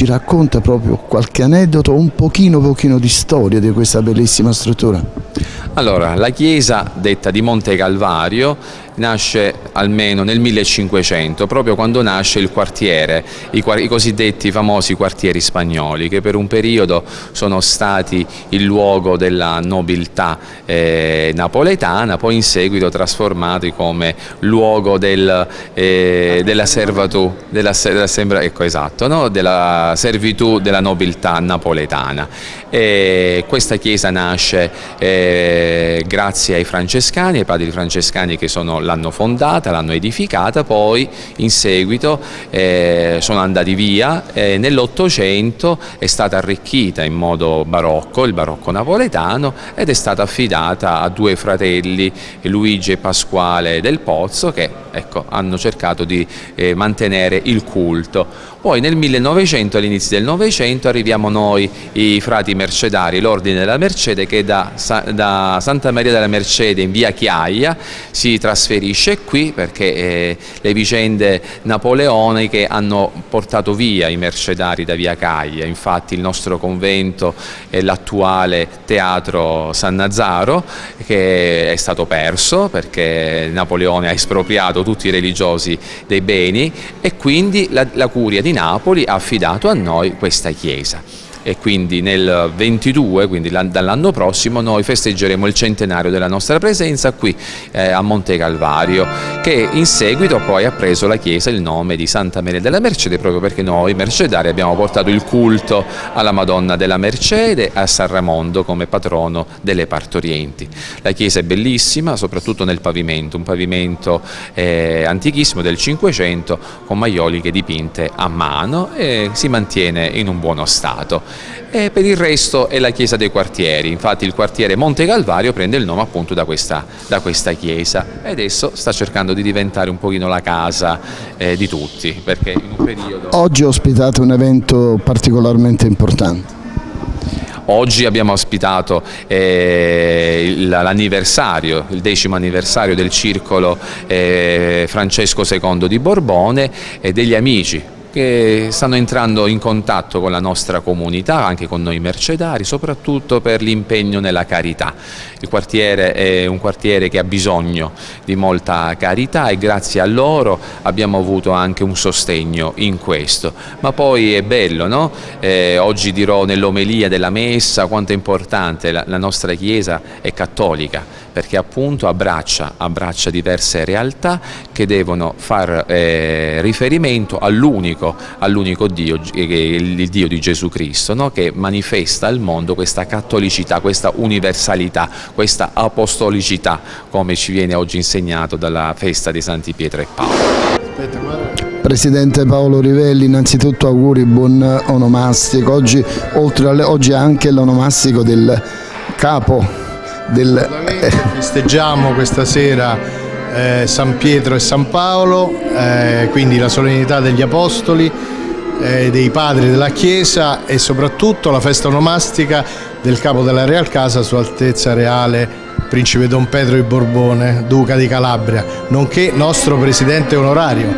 ci racconta proprio qualche aneddoto, un pochino pochino di storia di questa bellissima struttura? Allora, la chiesa detta di Monte Calvario nasce almeno nel 1500, proprio quando nasce il quartiere, i, i, cosiddetti famosi quartieri spagnoli, che per un periodo sono stati il luogo della nobiltà eh, napoletana, poi in seguito trasformati come luogo del, eh, della servitù, della, della, ecco, esatto, no? della servitù della nobiltà napoletana. E questa chiesa nasce eh, grazie ai francescani, ai padri francescani che l'hanno fondata, l'hanno edificata, poi in seguito eh, sono andati via, eh, nell'Ottocento è stata arricchita in modo barocco, il barocco napoletano, ed è stata affidata a due fratelli, Luigi e Pasquale del Pozzo, che ecco, hanno cercato di eh, mantenere il culto. Poi nel 1900, all'inizio del Novecento, arriviamo noi, i frati mercedari, l'Ordine della Mercede, che da, da, Santa Maria della Mercede in via Chiaia si trasferisce qui perché eh, le vicende napoleoniche hanno portato via i mercedari da via Chiaia, infatti il nostro convento è l'attuale teatro San Nazaro che è stato perso perché Napoleone ha espropriato tutti i religiosi dei beni e quindi la, la curia di Napoli ha affidato a noi questa chiesa e quindi nel 22, quindi dall'anno prossimo, noi festeggeremo il centenario della nostra presenza qui eh, a Monte Calvario, che in seguito poi ha preso la chiesa il nome di Santa Maria della Mercede, proprio perché noi mercedari abbiamo portato il culto alla Madonna della Mercede a San Ramondo come patrono delle partorienti. La chiesa è bellissima, soprattutto nel pavimento, un pavimento eh, antichissimo del Cinquecento con maioliche dipinte a mano e si mantiene in un buono stato e per il resto è la chiesa dei quartieri, infatti il quartiere Monte Calvario prende il nome appunto da questa, da questa chiesa e adesso sta cercando di diventare un pochino la casa eh, di tutti perché in un periodo... Oggi ospitate un evento particolarmente importante. Oggi abbiamo ospitato eh, l'anniversario, il decimo anniversario del circolo eh, Francesco II di Borbone e degli amici che stanno entrando in contatto con la nostra comunità, anche con noi mercedari, soprattutto per l'impegno nella carità. Il quartiere è un quartiere che ha bisogno di molta carità e grazie a loro abbiamo avuto anche un sostegno in questo. Ma poi è bello, no? eh, oggi dirò nell'omelia della messa quanto è importante la, la nostra Chiesa è cattolica perché appunto abbraccia, abbraccia diverse realtà che devono far eh, riferimento all'unico all Dio, il Dio di Gesù Cristo, no? che manifesta al mondo questa cattolicità, questa universalità, questa apostolicità, come ci viene oggi insegnato dalla festa di Santi Pietro e Paolo. Presidente Paolo Rivelli, innanzitutto auguri, buon onomastico. Oggi, oltre alle, oggi anche l'onomastico del capo del... Festeggiamo questa sera eh, San Pietro e San Paolo, eh, quindi la solennità degli Apostoli, eh, dei padri della Chiesa e soprattutto la festa onomastica del capo della Real Casa, Sua Altezza Reale Principe Don Pedro di Borbone, Duca di Calabria, nonché nostro Presidente onorario.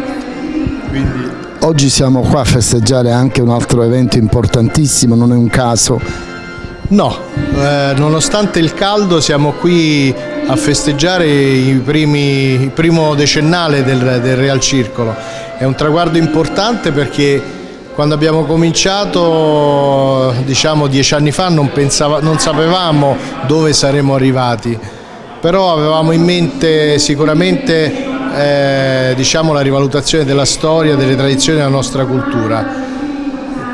Quindi... Oggi siamo qua a festeggiare anche un altro evento importantissimo, non è un caso, No, eh, nonostante il caldo siamo qui a festeggiare primi, il primo decennale del, del, Real Circolo. È un traguardo importante perché quando abbiamo cominciato, diciamo dieci anni fa, non, pensava, non sapevamo dove saremmo arrivati, però avevamo in mente sicuramente eh, diciamo, la rivalutazione della storia, delle tradizioni della nostra cultura.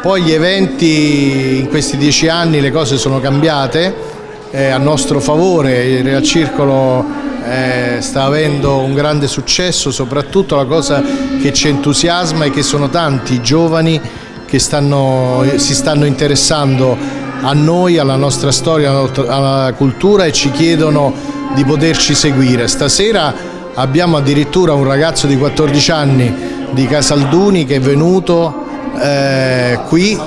Poi gli eventi, in questi dieci anni le cose sono cambiate eh, a nostro favore, il Real Circolo eh, sta avendo un grande successo, soprattutto la cosa che ci entusiasma è che sono tanti i giovani che stanno, si stanno interessando a noi, alla nostra storia, alla cultura e ci chiedono di poterci seguire. Stasera abbiamo addirittura un ragazzo di 14 anni di Casalduni che è venuto eh, qui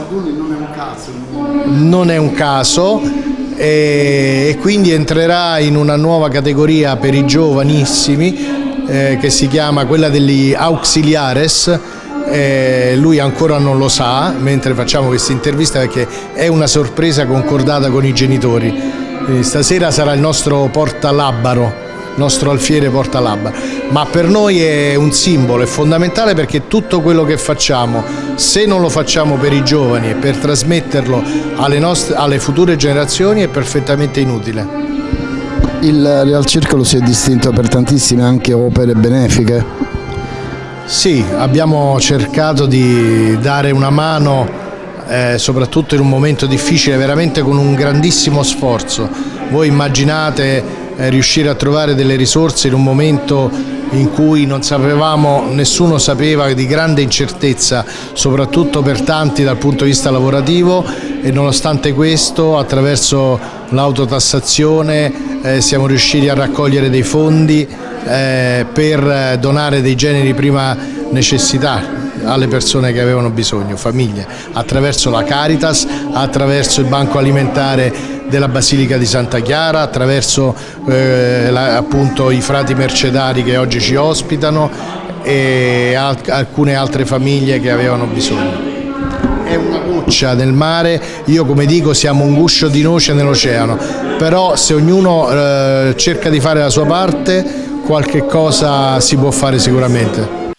non è un caso e, quindi entrerà in una nuova categoria per i giovanissimi eh, che si chiama quella degli auxiliares eh, lui ancora non lo sa mentre facciamo questa intervista perché è una sorpresa concordata con i genitori. Quindi stasera sarà il nostro portalabaro nostro alfiere porta labba, ma per noi è un simbolo, è fondamentale perché tutto quello che facciamo, se non lo facciamo per i giovani e per trasmetterlo alle, nostre, alle future generazioni è perfettamente inutile. Il Real Circolo si è distinto per tantissime anche opere benefiche? Sì, abbiamo cercato di dare una mano eh, soprattutto in un momento difficile, veramente con un grandissimo sforzo. Voi immaginate riuscire a trovare delle risorse in un momento in cui non sapevamo, nessuno sapeva di grande incertezza, soprattutto per tanti dal punto di vista lavorativo. E nonostante questo attraverso l'autotassazione eh, siamo riusciti a raccogliere dei fondi eh, per donare dei generi prima necessità alle persone che avevano bisogno, famiglie, attraverso la Caritas, attraverso il banco alimentare della Basilica di Santa Chiara, attraverso eh, la, appunto i frati mercedari che oggi ci ospitano e al alcune altre famiglie che avevano bisogno. È una goccia nel mare, io come dico siamo un guscio di noce nell'oceano, però se ognuno eh, cerca di fare la sua parte qualche cosa si può fare sicuramente.